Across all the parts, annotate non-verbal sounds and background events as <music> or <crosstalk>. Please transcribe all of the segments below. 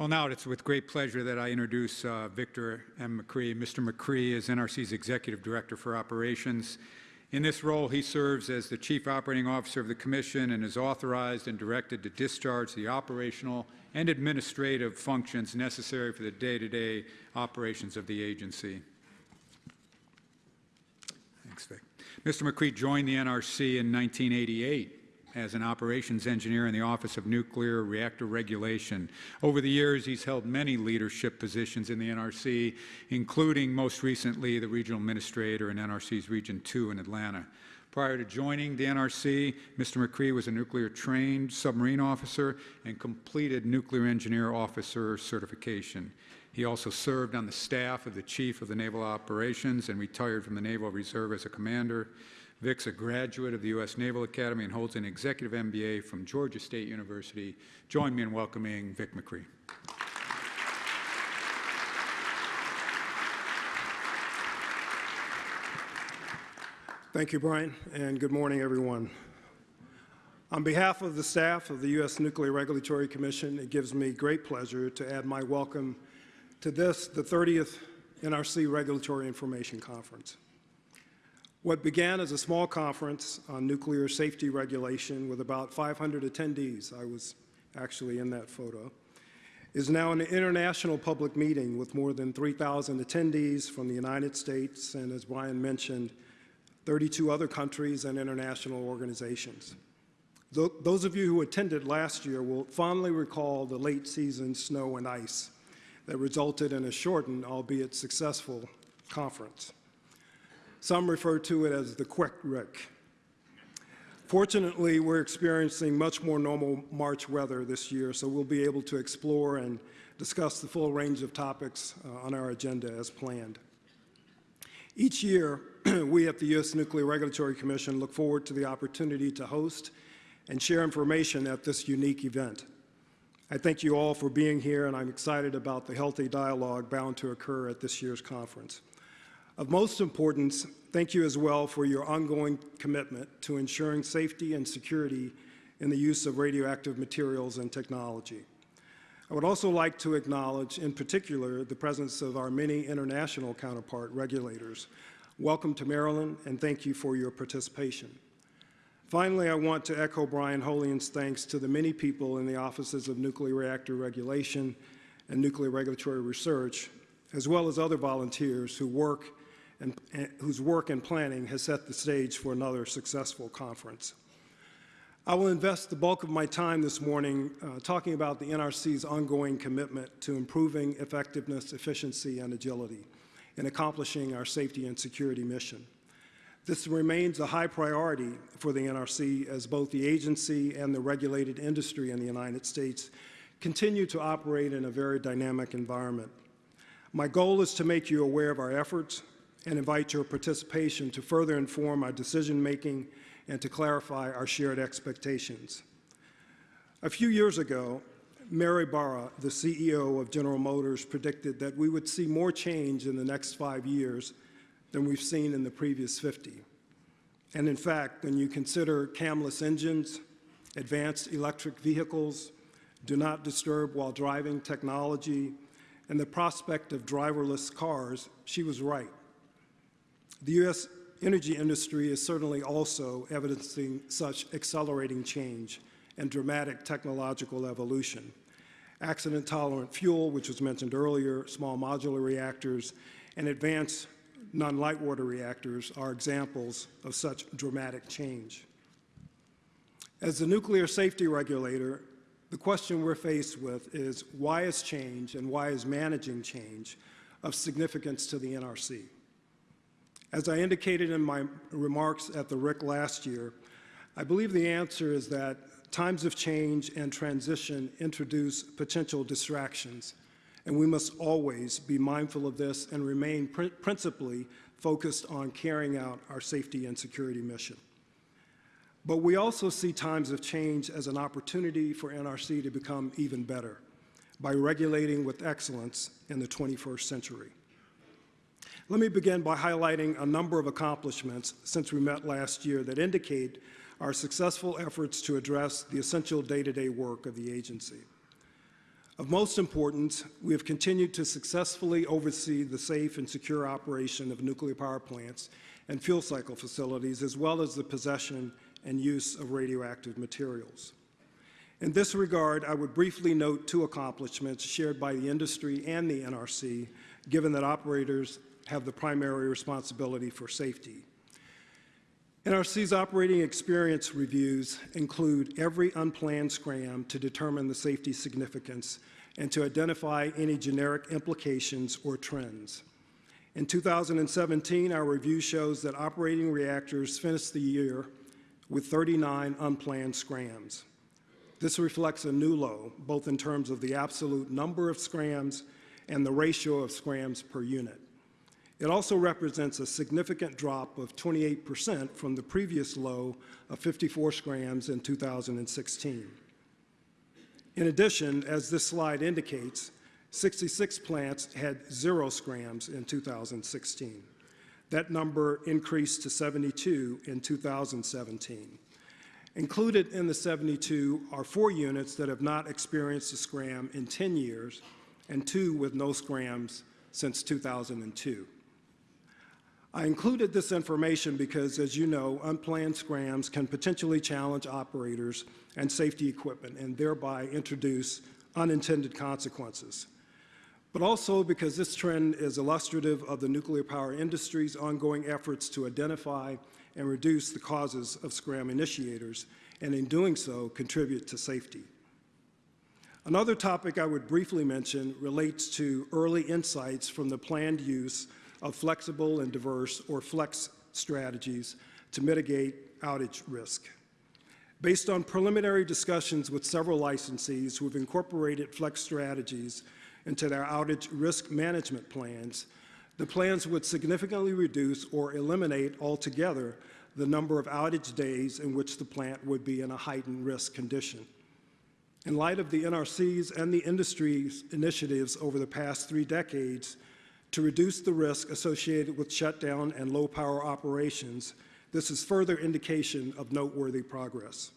Well, now it's with great pleasure that I introduce uh, Victor M. McCree. Mr. McCree is NRC's Executive Director for Operations. In this role, he serves as the Chief Operating Officer of the Commission and is authorized and directed to discharge the operational and administrative functions necessary for the day-to-day -day operations of the agency. Thanks, Vic. Mr. McCree joined the NRC in 1988 as an operations engineer in the Office of Nuclear Reactor Regulation. Over the years, he's held many leadership positions in the NRC, including most recently the regional administrator in NRC's Region 2 in Atlanta. Prior to joining the NRC, Mr. McCree was a nuclear-trained submarine officer and completed nuclear engineer officer certification. He also served on the staff of the Chief of the Naval Operations and retired from the Naval Reserve as a commander. Vic's a graduate of the U.S. Naval Academy and holds an executive MBA from Georgia State University. Join me in welcoming Vic McCree. Thank you, Brian, and good morning, everyone. On behalf of the staff of the U.S. Nuclear Regulatory Commission, it gives me great pleasure to add my welcome to this, the 30th NRC Regulatory Information Conference. What began as a small conference on nuclear safety regulation with about 500 attendees, I was actually in that photo, is now an international public meeting with more than 3,000 attendees from the United States and, as Brian mentioned, 32 other countries and international organizations. Those of you who attended last year will fondly recall the late season snow and ice that resulted in a shortened, albeit successful, conference. Some refer to it as the quick RIC. Fortunately, we're experiencing much more normal March weather this year, so we'll be able to explore and discuss the full range of topics uh, on our agenda as planned. Each year, <clears throat> we at the U.S. Nuclear Regulatory Commission look forward to the opportunity to host and share information at this unique event. I thank you all for being here, and I'm excited about the healthy dialogue bound to occur at this year's conference. Of most importance, thank you as well for your ongoing commitment to ensuring safety and security in the use of radioactive materials and technology. I would also like to acknowledge, in particular, the presence of our many international counterpart regulators. Welcome to Maryland, and thank you for your participation. Finally, I want to echo Brian Holian's thanks to the many people in the offices of nuclear reactor regulation and nuclear regulatory research, as well as other volunteers who work and, and whose work and planning has set the stage for another successful conference. I will invest the bulk of my time this morning uh, talking about the NRC's ongoing commitment to improving effectiveness, efficiency, and agility in accomplishing our safety and security mission. This remains a high priority for the NRC as both the agency and the regulated industry in the United States continue to operate in a very dynamic environment. My goal is to make you aware of our efforts, and invite your participation to further inform our decision-making and to clarify our shared expectations. A few years ago, Mary Barra, the CEO of General Motors, predicted that we would see more change in the next five years than we've seen in the previous 50. And in fact, when you consider camless engines, advanced electric vehicles, do not disturb while driving technology, and the prospect of driverless cars, she was right. The U.S. energy industry is certainly also evidencing such accelerating change and dramatic technological evolution. Accident-tolerant fuel, which was mentioned earlier, small modular reactors, and advanced non-light water reactors are examples of such dramatic change. As the nuclear safety regulator, the question we're faced with is why is change and why is managing change of significance to the NRC? As I indicated in my remarks at the RIC last year, I believe the answer is that times of change and transition introduce potential distractions, and we must always be mindful of this and remain pr principally focused on carrying out our safety and security mission. But we also see times of change as an opportunity for NRC to become even better by regulating with excellence in the 21st century. Let me begin by highlighting a number of accomplishments since we met last year that indicate our successful efforts to address the essential day-to-day -day work of the agency. Of most importance, we have continued to successfully oversee the safe and secure operation of nuclear power plants and fuel cycle facilities, as well as the possession and use of radioactive materials. In this regard, I would briefly note two accomplishments shared by the industry and the NRC, given that operators have the primary responsibility for safety. NRC's operating experience reviews include every unplanned scram to determine the safety significance and to identify any generic implications or trends. In 2017, our review shows that operating reactors finished the year with 39 unplanned scrams. This reflects a new low, both in terms of the absolute number of scrams and the ratio of scrams per unit. It also represents a significant drop of 28% from the previous low of 54 scrams in 2016. In addition, as this slide indicates, 66 plants had zero scrams in 2016. That number increased to 72 in 2017. Included in the 72 are four units that have not experienced a scram in 10 years and two with no scrams since 2002. I included this information because, as you know, unplanned scrams can potentially challenge operators and safety equipment and thereby introduce unintended consequences. But also because this trend is illustrative of the nuclear power industry's ongoing efforts to identify and reduce the causes of scram initiators, and in doing so, contribute to safety. Another topic I would briefly mention relates to early insights from the planned use of flexible and diverse, or FLEX, strategies to mitigate outage risk. Based on preliminary discussions with several licensees who have incorporated FLEX strategies into their outage risk management plans, the plans would significantly reduce or eliminate altogether the number of outage days in which the plant would be in a heightened risk condition. In light of the NRC's and the industry's initiatives over the past three decades, to reduce the risk associated with shutdown and low power operations, this is further indication of noteworthy progress.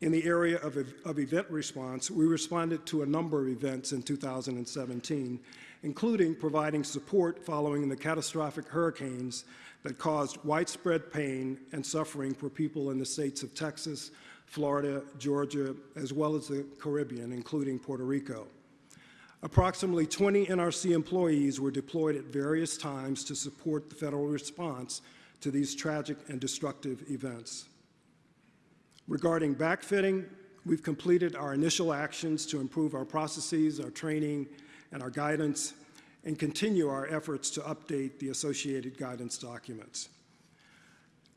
In the area of, of, event response, we responded to a number of events in 2017, including providing support following the catastrophic hurricanes that caused widespread pain and suffering for people in the states of Texas, Florida, Georgia, as well as the Caribbean, including Puerto Rico. Approximately 20 NRC employees were deployed at various times to support the federal response to these tragic and destructive events. Regarding backfitting, we've completed our initial actions to improve our processes, our training, and our guidance, and continue our efforts to update the associated guidance documents.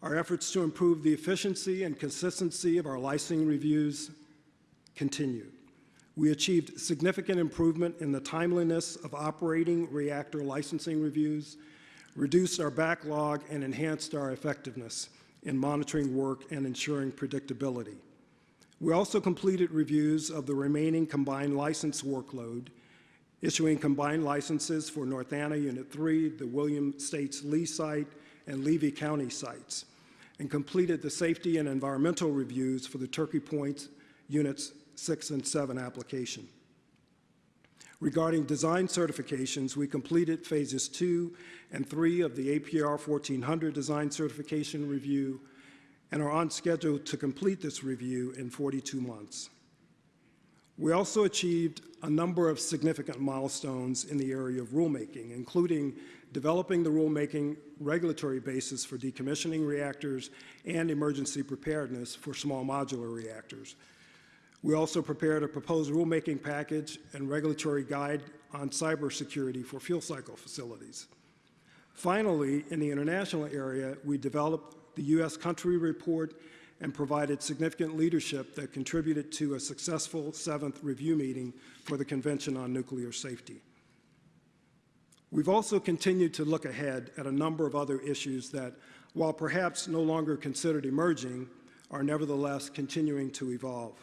Our efforts to improve the efficiency and consistency of our licensing reviews continue. We achieved significant improvement in the timeliness of operating reactor licensing reviews, reduced our backlog, and enhanced our effectiveness in monitoring work and ensuring predictability. We also completed reviews of the remaining combined license workload, issuing combined licenses for North Anna Unit 3, the William States Lee site, and Levy County sites, and completed the safety and environmental reviews for the Turkey Point Units 6 and 7 application. Regarding design certifications, we completed phases 2 and 3 of the APR 1400 design certification review and are on schedule to complete this review in 42 months. We also achieved a number of significant milestones in the area of rulemaking, including developing the rulemaking regulatory basis for decommissioning reactors and emergency preparedness for small modular reactors, we also prepared a proposed rulemaking package and regulatory guide on cybersecurity for fuel cycle facilities. Finally, in the international area, we developed the U.S. country report and provided significant leadership that contributed to a successful seventh review meeting for the Convention on Nuclear Safety. We've also continued to look ahead at a number of other issues that, while perhaps no longer considered emerging, are nevertheless continuing to evolve.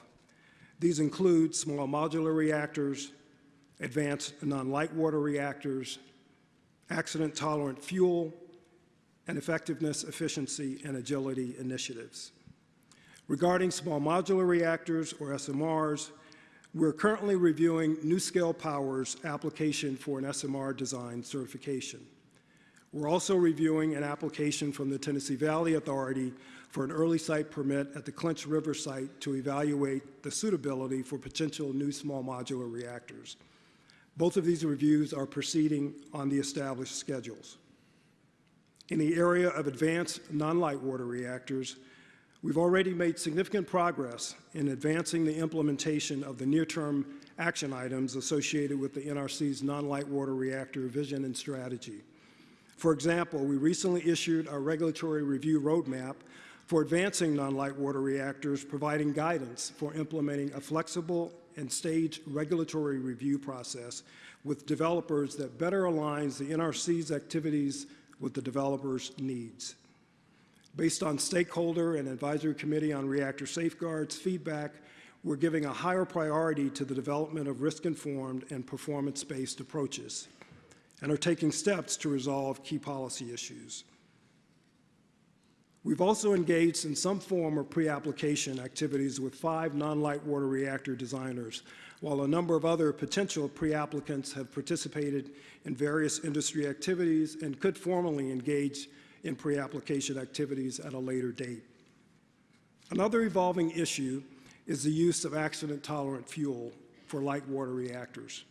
These include small modular reactors, advanced non-light water reactors, accident-tolerant fuel, and effectiveness, efficiency, and agility initiatives. Regarding small modular reactors, or SMRs, We're currently reviewing NuScale Power's application for an SMR design certification. We're also reviewing an application from the Tennessee Valley Authority for an early site permit at the Clinch River site to evaluate the suitability for potential new small modular reactors. Both of these reviews are proceeding on the established schedules. In the area of advanced non-light water reactors, we've already made significant progress in advancing the implementation of the near-term action items associated with the NRC's non-light water reactor vision and strategy. For example, we recently issued our regulatory review roadmap for advancing non-light water reactors, providing guidance for implementing a flexible and staged regulatory review process with developers that better aligns the NRC's activities with the developers' needs. Based on stakeholder and advisory committee on reactor safeguards feedback, we're giving a higher priority to the development of risk-informed and performance-based approaches and are taking steps to resolve key policy issues. We've also engaged in some form of pre-application activities with five non-light water reactor designers, while a number of other potential pre-applicants have participated in various industry activities and could formally engage in pre-application activities at a later date. Another evolving issue is the use of accident-tolerant fuel for light water reactors.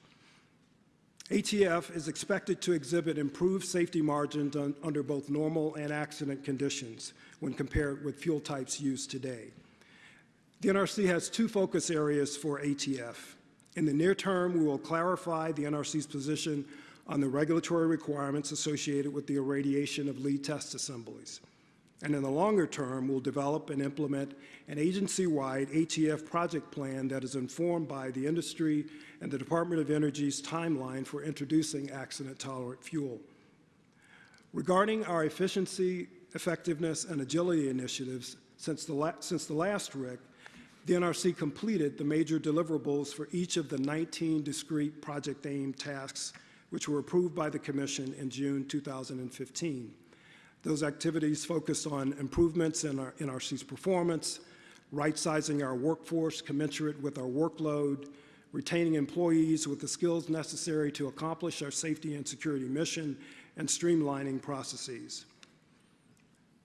ATF is expected to exhibit improved safety margins un under both normal and accident conditions when compared with fuel types used today. The NRC has two focus areas for ATF. In the near term, we will clarify the NRC's position on the regulatory requirements associated with the irradiation of lead test assemblies. And in the longer term, we'll develop and implement an agency-wide ATF project plan that is informed by the industry and the Department of Energy's timeline for introducing accident-tolerant fuel. Regarding our efficiency, effectiveness, and agility initiatives, since the, since the last RIC, the NRC completed the major deliverables for each of the 19 discrete Project AIM tasks, which were approved by the Commission in June 2015. Those activities focused on improvements in our NRC's performance, right-sizing our workforce commensurate with our workload, retaining employees with the skills necessary to accomplish our safety and security mission, and streamlining processes.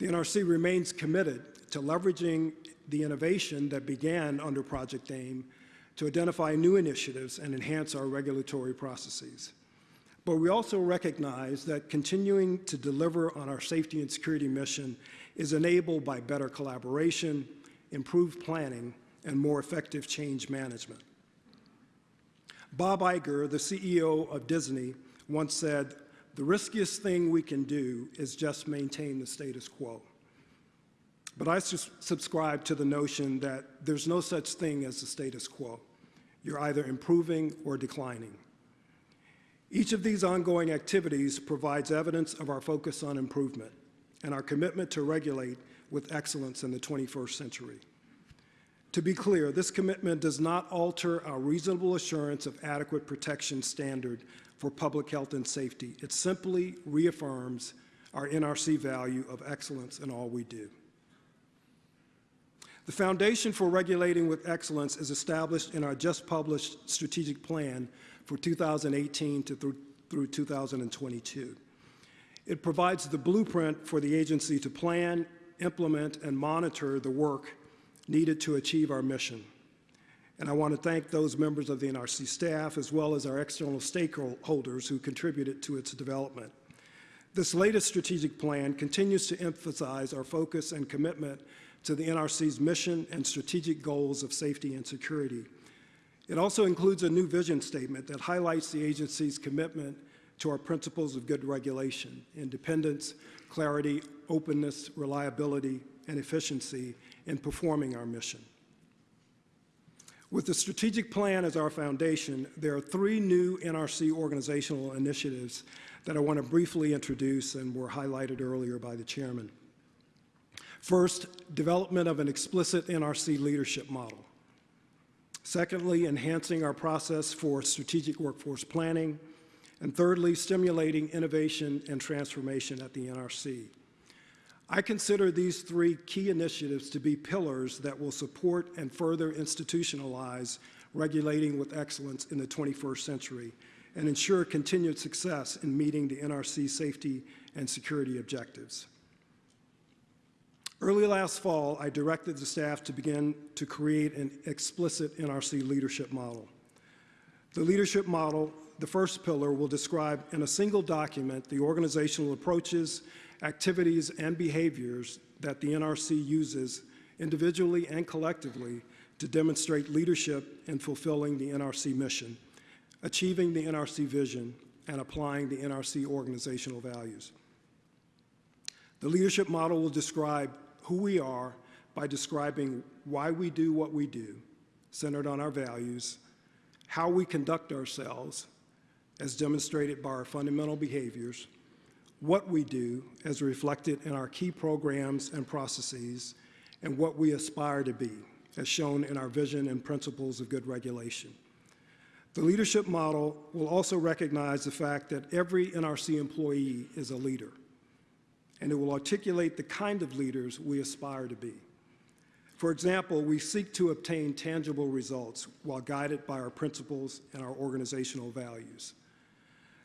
The NRC remains committed to leveraging the innovation that began under Project AIM to identify new initiatives and enhance our regulatory processes. But we also recognize that continuing to deliver on our safety and security mission is enabled by better collaboration, improved planning, and more effective change management. Bob Iger, the CEO of Disney, once said, the riskiest thing we can do is just maintain the status quo. But I subscribe to the notion that there's no such thing as the status quo. You're either improving or declining. Each of these ongoing activities provides evidence of our focus on improvement and our commitment to regulate with excellence in the 21st century. To be clear, this commitment does not alter our reasonable assurance of adequate protection standard for public health and safety. It simply reaffirms our NRC value of excellence in all we do. The foundation for regulating with excellence is established in our just published strategic plan for 2018 to through, through 2022. It provides the blueprint for the agency to plan, implement, and monitor the work needed to achieve our mission. And I want to thank those members of the NRC staff as well as our external stakeholders who contributed to its development. This latest strategic plan continues to emphasize our focus and commitment to the NRC's mission and strategic goals of safety and security it also includes a new vision statement that highlights the agency's commitment to our principles of good regulation, independence, clarity, openness, reliability, and efficiency in performing our mission. With the strategic plan as our foundation, there are three new NRC organizational initiatives that I want to briefly introduce and were highlighted earlier by the chairman. First, development of an explicit NRC leadership model. Secondly, enhancing our process for strategic workforce planning. And thirdly, stimulating innovation and transformation at the NRC. I consider these three key initiatives to be pillars that will support and further institutionalize regulating with excellence in the 21st century and ensure continued success in meeting the NRC safety and security objectives. Early last fall, I directed the staff to begin to create an explicit NRC leadership model. The leadership model, the first pillar, will describe in a single document the organizational approaches, activities, and behaviors that the NRC uses individually and collectively to demonstrate leadership in fulfilling the NRC mission, achieving the NRC vision, and applying the NRC organizational values. The leadership model will describe who we are by describing why we do what we do, centered on our values, how we conduct ourselves, as demonstrated by our fundamental behaviors, what we do, as reflected in our key programs and processes, and what we aspire to be, as shown in our vision and principles of good regulation. The leadership model will also recognize the fact that every NRC employee is a leader, and it will articulate the kind of leaders we aspire to be. For example, we seek to obtain tangible results while guided by our principles and our organizational values.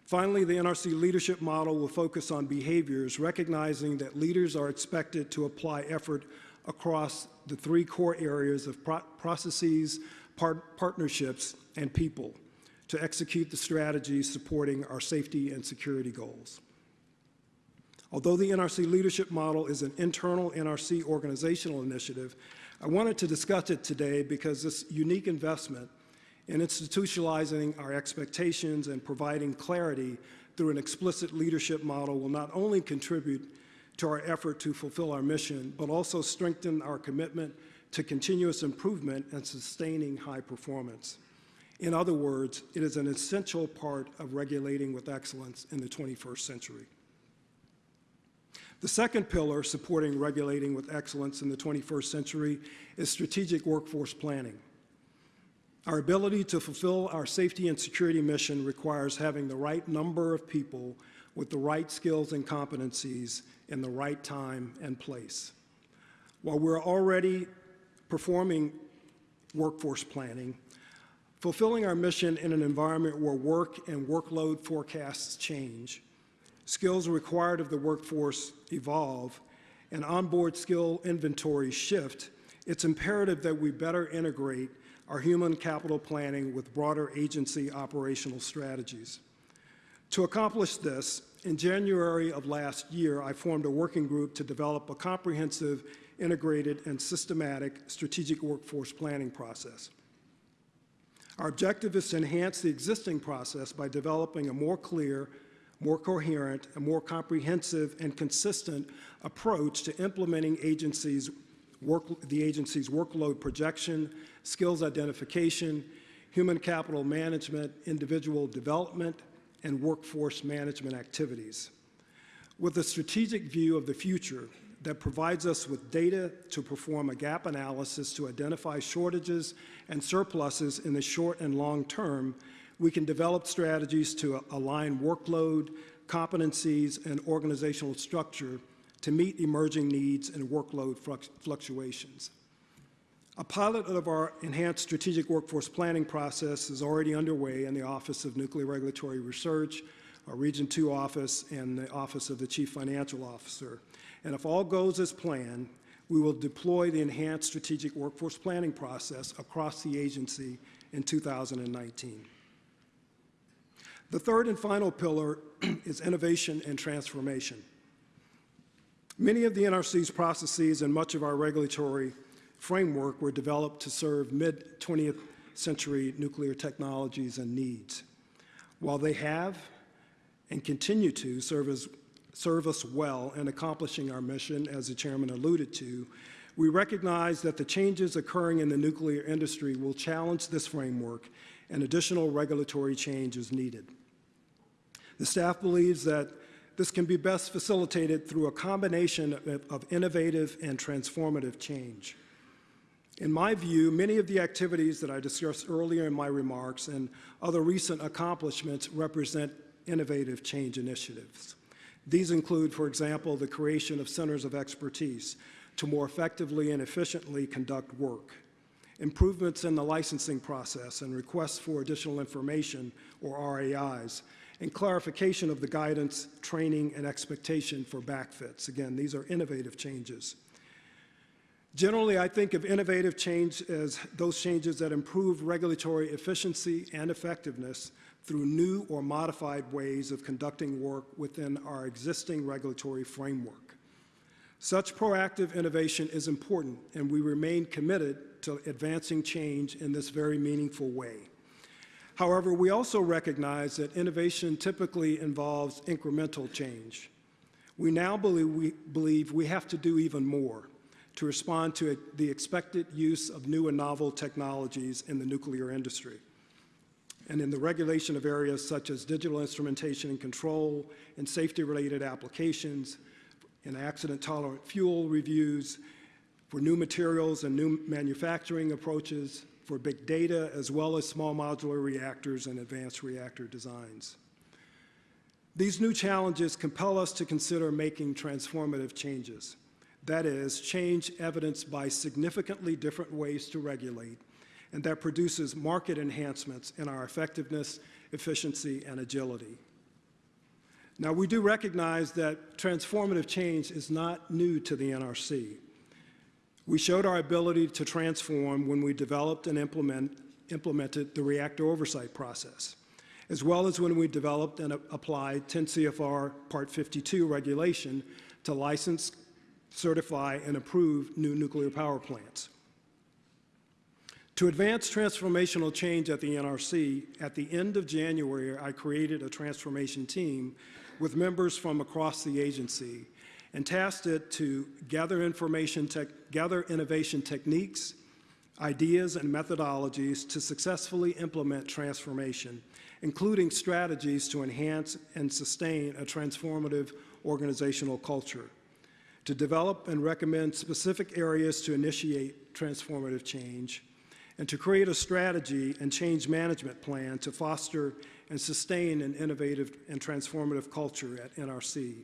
Finally, the NRC leadership model will focus on behaviors, recognizing that leaders are expected to apply effort across the three core areas of pro processes, part partnerships, and people to execute the strategies supporting our safety and security goals. Although the NRC leadership model is an internal NRC organizational initiative, I wanted to discuss it today because this unique investment in institutionalizing our expectations and providing clarity through an explicit leadership model will not only contribute to our effort to fulfill our mission, but also strengthen our commitment to continuous improvement and sustaining high performance. In other words, it is an essential part of regulating with excellence in the 21st century. The second pillar supporting regulating with excellence in the 21st century is strategic workforce planning. Our ability to fulfill our safety and security mission requires having the right number of people with the right skills and competencies in the right time and place. While we're already performing workforce planning, fulfilling our mission in an environment where work and workload forecasts change, skills required of the workforce evolve, and onboard skill inventory shift, it's imperative that we better integrate our human capital planning with broader agency operational strategies. To accomplish this, in January of last year, I formed a working group to develop a comprehensive, integrated, and systematic strategic workforce planning process. Our objective is to enhance the existing process by developing a more clear, more coherent, and more comprehensive and consistent approach to implementing agencies work, the agency's workload projection, skills identification, human capital management, individual development, and workforce management activities. With a strategic view of the future that provides us with data to perform a gap analysis to identify shortages and surpluses in the short and long term, we can develop strategies to align workload, competencies, and organizational structure to meet emerging needs and workload fluctuations. A pilot of our enhanced strategic workforce planning process is already underway in the Office of Nuclear Regulatory Research, our Region 2 office, and the Office of the Chief Financial Officer. And if all goes as planned, we will deploy the enhanced strategic workforce planning process across the agency in 2019. The third and final pillar <clears throat> is innovation and transformation. Many of the NRC's processes and much of our regulatory framework were developed to serve mid-20th century nuclear technologies and needs. While they have and continue to serve, as, serve us well in accomplishing our mission, as the chairman alluded to, we recognize that the changes occurring in the nuclear industry will challenge this framework and additional regulatory change is needed. The staff believes that this can be best facilitated through a combination of innovative and transformative change. In my view, many of the activities that I discussed earlier in my remarks and other recent accomplishments represent innovative change initiatives. These include, for example, the creation of centers of expertise to more effectively and efficiently conduct work, improvements in the licensing process and requests for additional information, or RAIs, and clarification of the guidance, training, and expectation for backfits. Again, these are innovative changes. Generally, I think of innovative change as those changes that improve regulatory efficiency and effectiveness through new or modified ways of conducting work within our existing regulatory framework. Such proactive innovation is important, and we remain committed to advancing change in this very meaningful way. However, we also recognize that innovation typically involves incremental change. We now believe we, believe we have to do even more to respond to the expected use of new and novel technologies in the nuclear industry and in the regulation of areas such as digital instrumentation and control and safety-related applications, in accident-tolerant fuel reviews, for new materials and new manufacturing approaches, for big data, as well as small modular reactors and advanced reactor designs. These new challenges compel us to consider making transformative changes. That is, change evidenced by significantly different ways to regulate, and that produces market enhancements in our effectiveness, efficiency, and agility. Now, we do recognize that transformative change is not new to the NRC. We showed our ability to transform when we developed and implement, implemented the reactor oversight process, as well as when we developed and applied 10 CFR Part 52 regulation to license, certify, and approve new nuclear power plants. To advance transformational change at the NRC, at the end of January, I created a transformation team with members from across the agency and tasked it to gather information, gather innovation techniques, ideas, and methodologies to successfully implement transformation, including strategies to enhance and sustain a transformative organizational culture, to develop and recommend specific areas to initiate transformative change, and to create a strategy and change management plan to foster and sustain an innovative and transformative culture at NRC.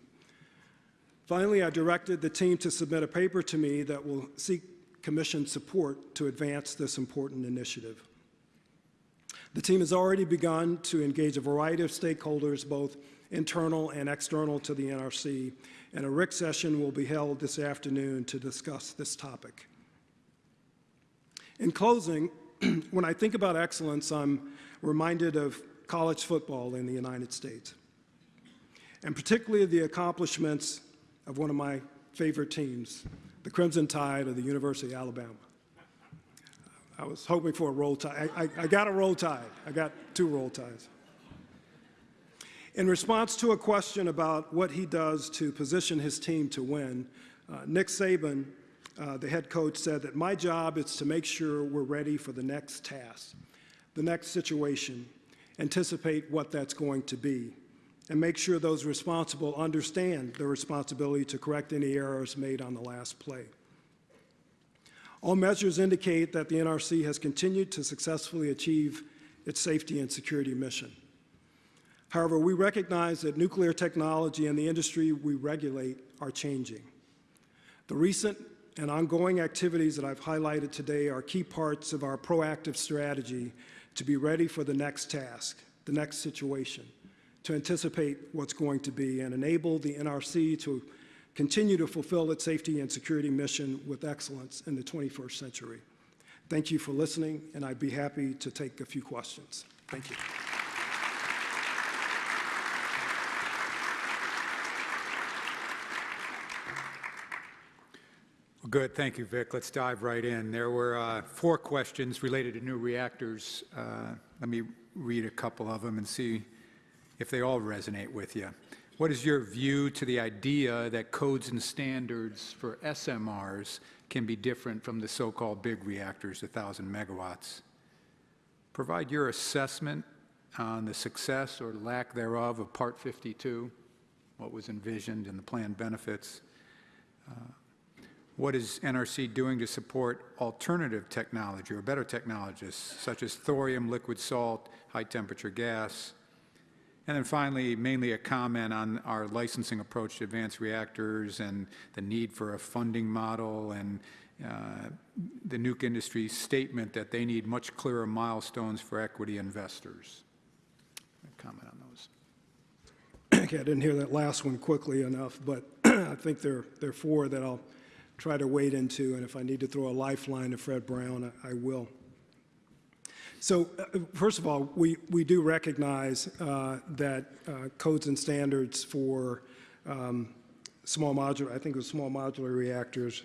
Finally, I directed the team to submit a paper to me that will seek Commission support to advance this important initiative. The team has already begun to engage a variety of stakeholders, both internal and external to the NRC, and a RIC session will be held this afternoon to discuss this topic. In closing, <clears throat> when I think about excellence, I'm reminded of college football in the United States, and particularly the accomplishments of one of my favorite teams, the Crimson Tide of the University of Alabama. I was hoping for a Roll Tide. I, I, I got a Roll Tide. I got two Roll Tides. In response to a question about what he does to position his team to win, uh, Nick Saban, uh, the head coach, said that my job is to make sure we're ready for the next task, the next situation, anticipate what that's going to be and make sure those responsible understand their responsibility to correct any errors made on the last play. All measures indicate that the NRC has continued to successfully achieve its safety and security mission. However, we recognize that nuclear technology and the industry we regulate are changing. The recent and ongoing activities that I've highlighted today are key parts of our proactive strategy to be ready for the next task, the next situation to anticipate what's going to be and enable the NRC to continue to fulfill its safety and security mission with excellence in the 21st century. Thank you for listening, and I'd be happy to take a few questions. Thank you. Good. Thank you, Vic. Let's dive right in. There were uh, four questions related to new reactors. Uh, let me read a couple of them and see if they all resonate with you. What is your view to the idea that codes and standards for SMRs can be different from the so-called big reactors, 1,000 megawatts? Provide your assessment on the success or lack thereof of Part 52, what was envisioned and the planned benefits. Uh, what is NRC doing to support alternative technology or better technologies such as thorium, liquid salt, high temperature gas, And then finally, mainly a comment on our licensing approach to advanced reactors and the need for a funding model and uh, the nuke industry's statement that they need much clearer milestones for equity investors. Comment on those. <clears throat> Okay, I didn't hear that last one quickly enough, but <clears throat> I think there, there are four that I'll try to wade into, and if I need to throw a lifeline to Fred Brown, I I will. So, uh, first of all, we, we do recognize uh, that uh, codes and standards for um, small modular, I think it was small modular reactors,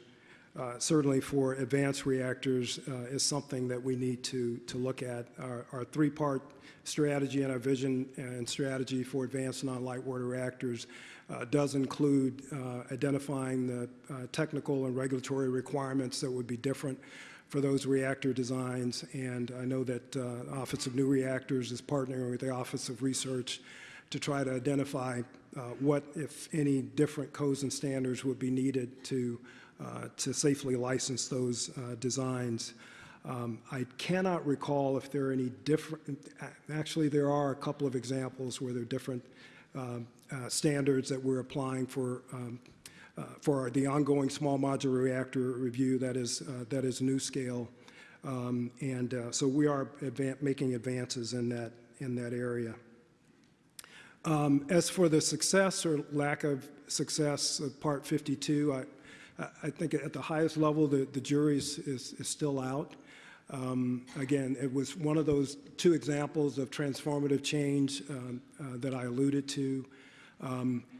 uh, certainly for advanced reactors, uh, is something that we need to, to look at. Our, our three-part strategy and our vision and strategy for advanced non-light water reactors uh, does include identifying the technical and regulatory requirements that would be different for those reactor designs. And I know that uh, Office of New Reactors is partnering with the Office of Research to try to identify uh, what, if any, different codes and standards would be needed to, uh, to safely license those uh, designs. Um, I cannot recall if there are any different, actually, there are a couple of examples where there are different um, uh, standards that we're applying for um, for the ongoing small modular reactor review that is, uh, that is NuScale. Um, And uh, so we are advan- making advances in that, in that area. Um, As for the success or lack of success of Part 52, I, I- think at the highest level, the, the jury is, is is still out. Um, Again, it was one of those two examples of transformative change um, uh, that I alluded to. Um, uh,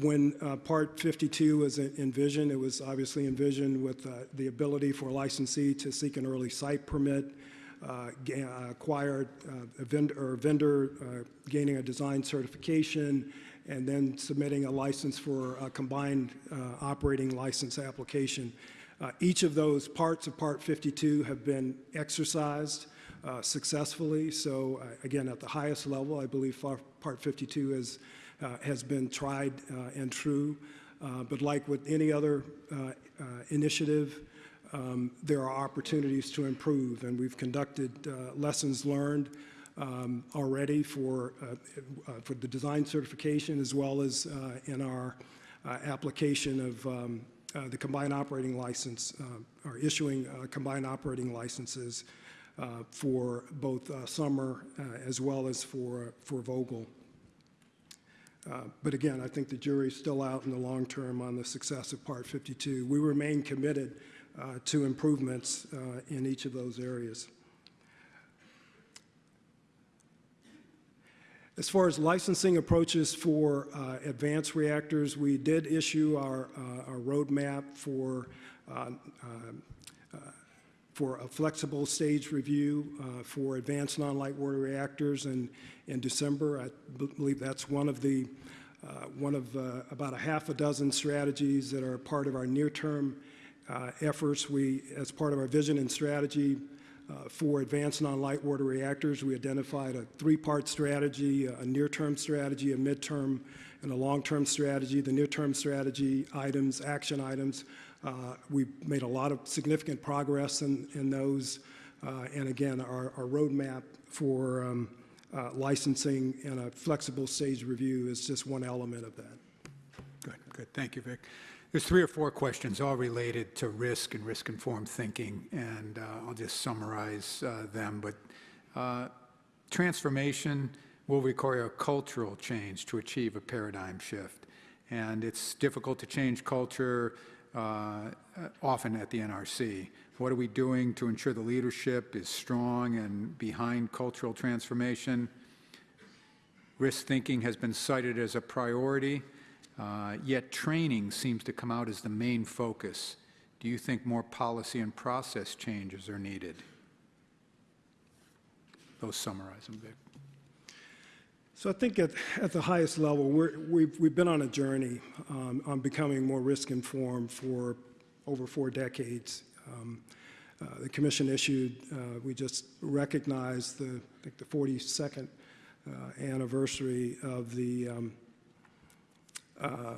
When uh, Part 52 was envisioned, it was obviously envisioned with uh, the ability for a licensee to seek an early site permit, uh, uh, acquire uh, a vendor, or vendor uh, gaining a design certification, and then submitting a license for a combined operating license application. Each of those parts of Part 52 have been exercised successfully. So again, at the highest level, I believe Part 52 is, has been tried uh, and true. Uh, But like with any other uh, uh, initiative, um, there are opportunities to improve, and we've conducted uh, lessons learned um, already for, uh, uh, for the design certification as well as uh, in our uh, application of um, uh, the combined operating license, uh, or issuing uh, combined operating licenses uh, for both uh, Summer uh, as well as for, for Vogtle. Uh, But again, I think the jury's still out in the long term on the success of Part 52. We remain committed uh, to improvements uh, in each of those areas. As far as licensing approaches for uh, advanced reactors, we did issue our uh, our roadmap for, for a flexible stage review uh, for advanced non-light water reactors in, in December. I believe that's one of the, uh, one of uh, about a half a dozen strategies that are part of our near-term uh, efforts. We, as part of our vision and strategy, uh, For advanced non-light water reactors, we identified a three-part strategy, a near-term strategy, a midterm, and a long-term strategy. The near-term strategy items, action items, we made a lot of significant progress in in those. Uh, And again, our our roadmap for um, uh, licensing and a flexible stage review is just one element of that. Good, good. Thank you, Vic. There's three or four questions, all related to risk and risk-informed thinking, and uh, I'll just summarize uh, them. But uh, transformation will require a cultural change to achieve a paradigm shift. And it's difficult to change culture uh, often at the NRC. What are we doing to ensure the leadership is strong and behind cultural transformation? Risk thinking has been cited as a priority, uh, yet training seems to come out as the main focus. Do you think more policy and process changes are needed? Those summarize them, Vic. So I think at, at the highest level, we've, we've been on a journey um, on becoming more risk-informed for over four decades. Um, uh, The commission issued, uh, we just recognized the, I think the 42nd uh, anniversary of the, um, uh,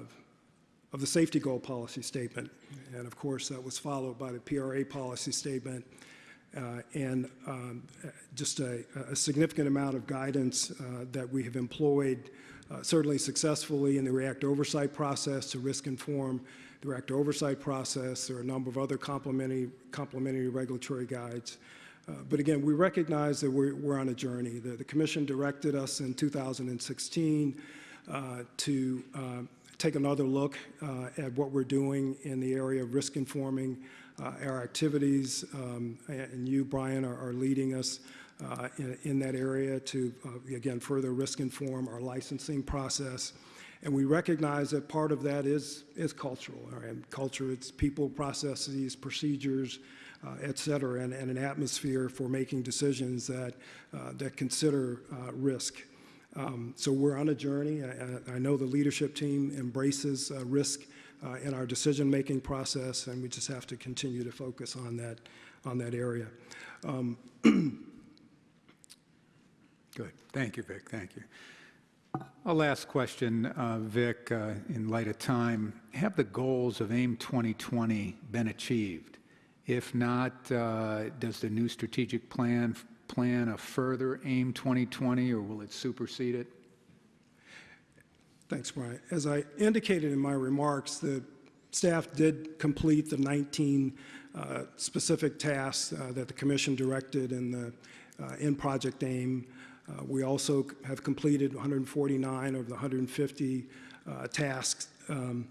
of the safety goal policy statement. And of course, that was followed by the PRA policy statement and um, uh, just a a significant amount of guidance uh, that we have employed, uh, certainly successfully in the reactor oversight process to risk inform the reactor oversight process. There are a number of other complementary, complementary regulatory guides. Uh, But again, we recognize that we're, we're on a journey. The, the commission directed us in 2016 uh, to uh, take another look uh, at what we're doing in the area of risk informing uh, our activities. Um, And you, Brian, are, are leading us uh, in, in that area to, uh, again, further risk inform our licensing process. And we recognize that part of that is, is cultural. right? Culture, it's people, processes, procedures, uh, et cetera, and, and an atmosphere for making decisions that, uh, that consider uh, risk. Um, So we're on a journey. I, I- know the leadership team embraces uh, risk uh, in our decision-making process, and we just have to continue to focus on that, on that area. <clears throat> Good. Thank you, Vic. Thank you. A last question, uh, Vic, uh, in light of time. Have the goals of AIM 2020 been achieved? If not, uh, does the new strategic plan plan a further AIM 2020, or will it supersede it? Thanks, Brian. As I indicated in my remarks, the staff did complete the 19 uh, specific tasks uh, that the commission directed in the, uh, in Project AIM. Uh, We also have completed 149 of the 150 uh, tasks. Um,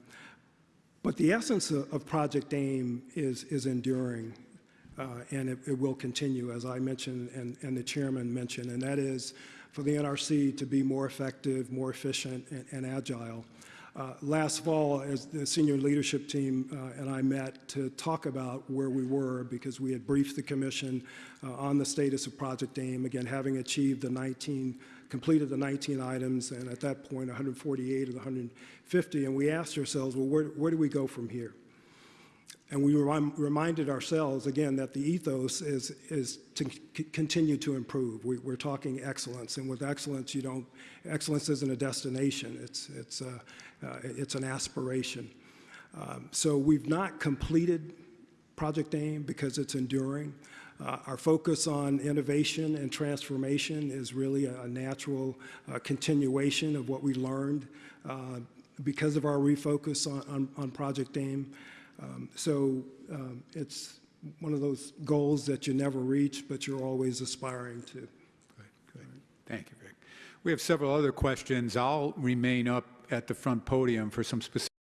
But the essence of of Project AIM is, is enduring, uh, and it, it will continue, as I mentioned and, and the chairman mentioned, and that is for the NRC to be more effective, more efficient, and, and agile. Uh, Last fall, as the senior leadership team uh, and I met to talk about where we were, because we had briefed the commission uh, on the status of Project AIM, again, having achieved the 19, completed the 19 items, and at that point, 148 of the 150, and we asked ourselves, well, where, where do we go from here? And we remi- reminded ourselves, again, that the ethos is, is to continue to improve. We, we're talking excellence, and with excellence, you don't, excellence isn't a destination, it's, it's, uh, uh, it's an aspiration. Um, So we've not completed Project AIM because it's enduring. Uh, Our focus on innovation and transformation is really a a natural uh, continuation of what we learned uh, because of our refocus on, on, on Project AIM. Um, So um, it's one of those goals that you never reach, but you're always aspiring to. Good, good. Thank you, Vic. We have several other questions. I'll remain up at the front podium for some specific